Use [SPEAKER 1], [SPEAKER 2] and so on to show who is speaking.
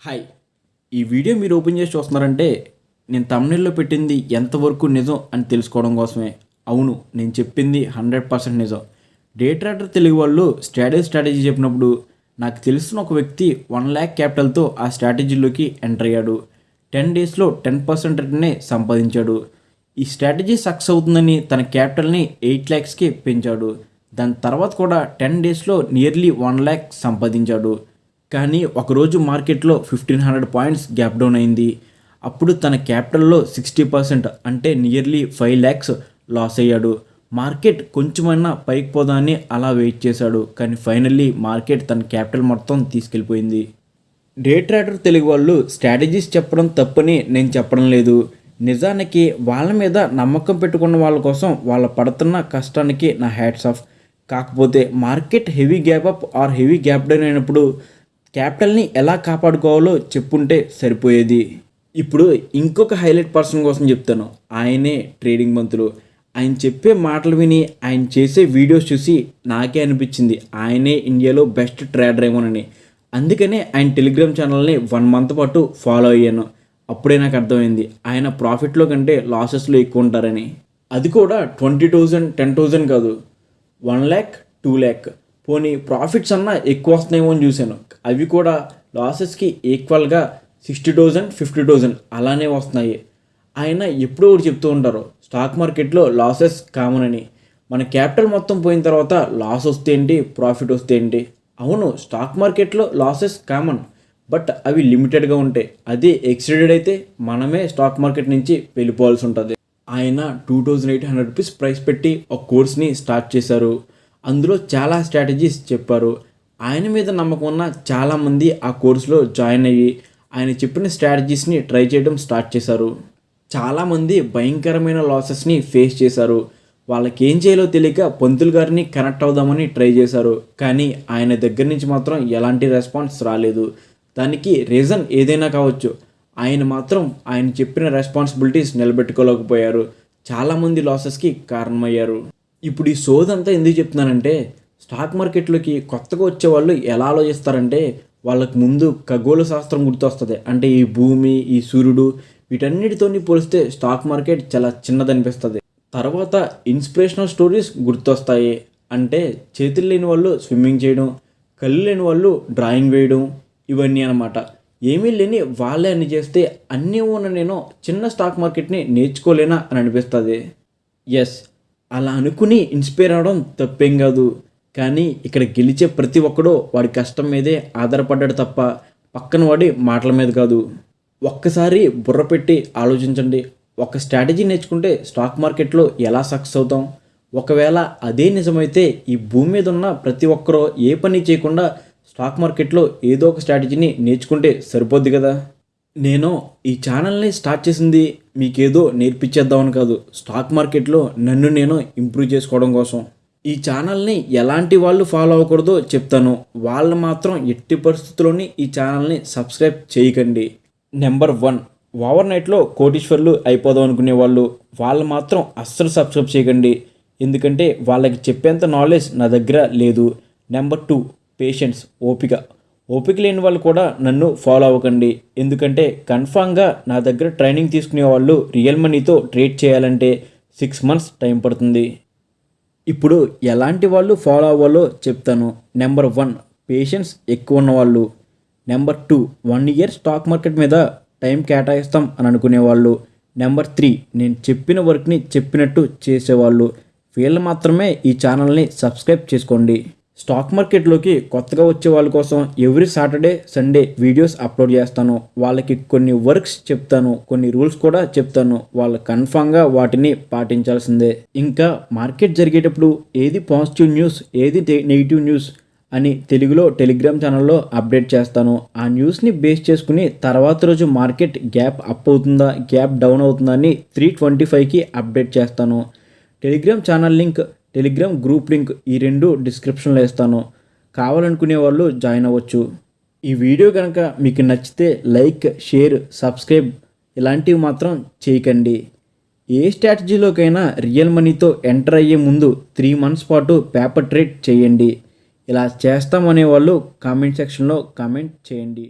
[SPEAKER 1] Hi. ఈ video మీరు open చేసి చూస్తున్నారంటే నేను తమిళలో పెట్టింది ఎంతవరకు నిజం అని తెలుసుకోవడం కోసమే. అవును నేను చెప్పింది హండ్రెడ్ పర్సెంట్ నిజం. డే తెలుగు వాళ్ళు స్ట్రాటజీ స్ట్రాటజీ చెప్పినప్పుడు నాకు తెలిసిన ఒక వ్యక్తి వన్ ల్యాక్ క్యాపిటల్తో ఆ స్ట్రాటజీలోకి ఎంటర్ అయ్యాడు. టెన్ డేస్లో టెన్ పర్సెంట్ రిటర్నే సంపాదించాడు. ఈ స్ట్రాటజీ సక్సెస్ అవుతుందని తన క్యాపిటల్ని ఎయిట్ ల్యాక్స్కి పెంచాడు. దాని తర్వాత కూడా టెన్ డేస్లో నియర్లీ వన్ ల్యాక్ సంపాదించాడు. కానీ ఒకరోజు మార్కెట్లో fifteen hundred points gap down అయింది. అప్పుడు తన క్యాపిటల్లో సిక్స్టీ పర్సెంట్ అంటే నియర్లీ ఫైవ్ ల్యాక్స్ లాస్ అయ్యాడు. మార్కెట్ కొంచెమైనా పైకి పోదాన్ని అలా వెయిట్ చేశాడు. కానీ ఫైనల్లీ మార్కెట్ తన క్యాపిటల్ మొత్తం తీసుకెళ్ళిపోయింది. డే ట్రేడర్ తెలుగు వాళ్ళు స్ట్రాటజీస్ చెప్పడం తప్పని నేను చెప్పడం లేదు. నిజానికి వాళ్ళ మీద నమ్మకం పెట్టుకున్న వాళ్ళ కోసం వాళ్ళ పడుతున్న కష్టానికి నా హ్యాట్స్ ఆఫ్. కాకపోతే market heavy gap up or heavy gap down అయినప్పుడు క్యాపిటల్ని ఎలా కాపాడుకోవాలో చెప్పుంటే సరిపోయేది. ఇప్పుడు ఇంకొక హైలైట్ పర్సన్ కోసం చెప్తాను. ఆయనే ట్రేడింగ్ మంత్రులు. ఆయన చెప్పే మాటలు విని ఆయన చేసే వీడియోస్ చూసి నాకే అనిపించింది. ఆయనే ఇండియాలో బెస్ట్ ట్రేడర్ ఏమోనని. అందుకనే ఆయన టెలిగ్రామ్ ఛానల్ని వన్ మంత్ పాటు ఫాలో అయ్యాను. అప్పుడే నాకు అర్థమైంది. ఆయన ప్రాఫిట్లో కంటే లాసెస్లో ఎక్కువ ఉంటారని. అది కూడా ట్వంటీ థౌజండ్ టెన్ థౌజండ్ కాదు. One lakh two lakh. పోనీ ప్రాఫిట్స్ అన్నా ఎక్కువ వస్తున్నాయేమో అని చూశాను. అవి కూడా లాసెస్కి ఈక్వల్గా సిక్స్టీ థౌజండ్ ఫిఫ్టీ థౌజండ్ అలానే వస్తున్నాయి. ఆయన ఎప్పుడూ ఒకటి చెప్తూ ఉంటారు స్టాక్ మార్కెట్లో లాసెస్ కామన్ అని. మన క్యాపిటల్ మొత్తం పోయిన తర్వాత లాస్ వస్తే ఏంటి ప్రాఫిట్ వస్తే ఏంటి? అవును స్టాక్ మార్కెట్లో లాసెస్ కామన్ బట్ అవి లిమిటెడ్గా ఉంటాయి. అదే ఎక్స్టెడెడ్ అయితే మనమే స్టాక్ మార్కెట్ నుంచి వెళ్ళిపోవాల్సి ఉంటుంది. ఆయన two thousand eight hundred rupees price పెట్టి ఒక కోర్స్ని స్టార్ట్ చేశారు. అందులో చాలా స్ట్రాటజీస్ చెప్పారు. ఆయన మీద నమ్మకం ఉన్న చాలామంది ఆ కోర్సులో జాయిన్ అయ్యి ఆయన చెప్పిన స్ట్రాటజీస్ని ట్రై చేయడం స్టార్ట్ చేశారు. చాలామంది భయంకరమైన లాసెస్ని ఫేస్ చేశారు. వాళ్ళకి ఏం చేయాలో తెలియక పంతులు గారిని కనెక్ట్ అవుదామని ట్రై చేశారు. కానీ ఆయన దగ్గర నుంచి మాత్రం ఎలాంటి రెస్పాన్స్ రాలేదు. దానికి రీజన్ ఏదైనా కావచ్చు. ఆయన మాత్రం ఆయన చెప్పిన రెస్పాన్సిబిలిటీస్ నిలబెట్టుకోలేకపోయారు. చాలామంది లాసెస్కి కారణమయ్యారు. ఇప్పుడు ఈ సోదంతా ఎందుకు చెప్తున్నానంటే స్టాక్ మార్కెట్లోకి కొత్తగా వచ్చే వాళ్ళు ఎలా ఆలోచిస్తారంటే వాళ్ళకు ముందు ఖగోళ శాస్త్రం గుర్తొస్తుంది. అంటే ఈ భూమి ఈ సూర్యుడు వీటన్నిటితోని పోలిస్తే స్టాక్ మార్కెట్ చాలా చిన్నదనిపిస్తుంది తర్వాత ఇన్స్పిరేషనల్ స్టోరీస్ గుర్తొస్తాయి. అంటే చేతులు లేని వాళ్ళు స్విమ్మింగ్ చేయడం కళ్ళు లేని వాళ్ళు డ్రాయింగ్ వేయడం ఇవన్నీ అనమాట ఏమీ లేని వాళ్ళే అని చేస్తే అన్నీ ఉన్న నేను చిన్న స్టాక్ మార్కెట్ని నేర్చుకోలేనా అని అనిపిస్తుంది. ఎస్ అలా అనుకుని ఇన్స్పైర్ అవడం తప్పేం కాదు. కానీ ఇక్కడ గెలిచే ప్రతి ఒక్కడూ వాడి కష్టం మీదే ఆధారపడ్డాడు తప్ప పక్కన వాడి మాటల మీద కాదు. ఒక్కసారి బుర్ర పెట్టి ఆలోచించండి. ఒక స్ట్రాటజీ నేర్చుకుంటే స్టాక్ మార్కెట్లో ఎలా సక్సెస్ అవుతాం? ఒకవేళ అదే నిజమైతే ఈ భూమి మీద ఉన్న ప్రతి ఒక్కరూ ఏ పని చేయకుండా స్టాక్ మార్కెట్లో ఏదో ఒక స్ట్రాటజీని నేర్చుకుంటే సరిపోద్ది కదా? నేను ఈ ఛానల్ని స్టార్ట్ చేసింది మీకేదో నేర్పించేద్దామని కాదు. స్టాక్ మార్కెట్లో నన్ను నేను ఇంప్రూవ్ చేసుకోవడం కోసం. ఈ ఛానల్ని ఎలాంటి వాళ్ళు ఫాలో అవ్వకూడదో చెప్తాను. వాళ్ళు మాత్రం ఎట్టి పరిస్థితుల్లోని ఈ ఛానల్ని సబ్స్క్రైబ్ చేయకండి. Number one. ఓవర్ నైట్లో కోటీశ్వర్లు అయిపోదాం అనుకునే వాళ్ళు వాళ్ళు మాత్రం అస్సలు సబ్స్క్రైబ్ చేయకండి. ఎందుకంటే వాళ్ళకి చెప్పేంత నాలెడ్జ్ నా దగ్గర లేదు. Number two. పేషెన్స్ ఓపిక. ఓపిక లేని వాళ్ళు కూడా నన్ను ఫాలో అవ్వకండి. ఎందుకంటే కన్ఫామ్గా నా దగ్గర ట్రైనింగ్ తీసుకునే వాళ్ళు రియల్ మనీతో ట్రేడ్ చేయాలంటే సిక్స్ మంత్స్ టైం పడుతుంది. ఇప్పుడు ఎలాంటి వాళ్ళు ఫాలో అవ్వాలో చెప్తాను. నెంబర్ వన్ పేషెన్స్ ఎక్కువ ఉన్నవాళ్ళు number two one year stock market మీద టైం కేటాయిస్తాం అని అనుకునేవాళ్ళు నెంబర్ త్రీ నేను చెప్పిన వర్క్ని చెప్పినట్టు చేసేవాళ్ళు. వీళ్ళు మాత్రమే ఈ ఛానల్ని సబ్స్క్రైబ్ చేసుకోండి. స్టాక్ మార్కెట్లోకి కొత్తగా వచ్చే వాళ్ళ కోసం every Saturday Sunday videos upload చేస్తాను. వాళ్ళకి కొన్ని వర్క్స్ చెప్తాను. కొన్ని రూల్స్ కూడా చెప్తాను. వాళ్ళు కన్ఫామ్గా వాటిని పాటించాల్సిందే. ఇంకా మార్కెట్ జరిగేటప్పుడు ఏది పాజిటివ్ న్యూస్ ఏది నెగిటివ్ న్యూస్ అని తెలుగులో టెలిగ్రామ్ ఛానల్లో అప్డేట్ చేస్తాను. ఆ న్యూస్ని బేస్ చేసుకుని తర్వాత రోజు మార్కెట్ గ్యాప్ అప్ అవుతుందా గ్యాప్ డౌన్ అవుతుందా అని త్రీ ట్వంటీ ఫైవ్కి అప్డేట్ చేస్తాను. Telegram channel link Telegram group link ఈ రెండు డిస్క్రిప్షన్లో వేస్తాను కావాలనుకునే వాళ్ళు జాయిన్ అవ్వచ్చు. ఈ వీడియో కనుక మీకు నచ్చితే లైక్ షేర్ సబ్స్క్రైబ్ ఇలాంటివి మాత్రం చేయకండి. ఏ స్ట్రాటజీలోకైనా రియల్ మనీతో ఎంటర్ అయ్యే ముందు త్రీ మంత్స్ పాటు పేపర్ ట్రేడ్ చేయండి. ఇలా చేస్తామనే వాళ్ళు కామెంట్ సెక్షన్లో కామెంట్ చేయండి.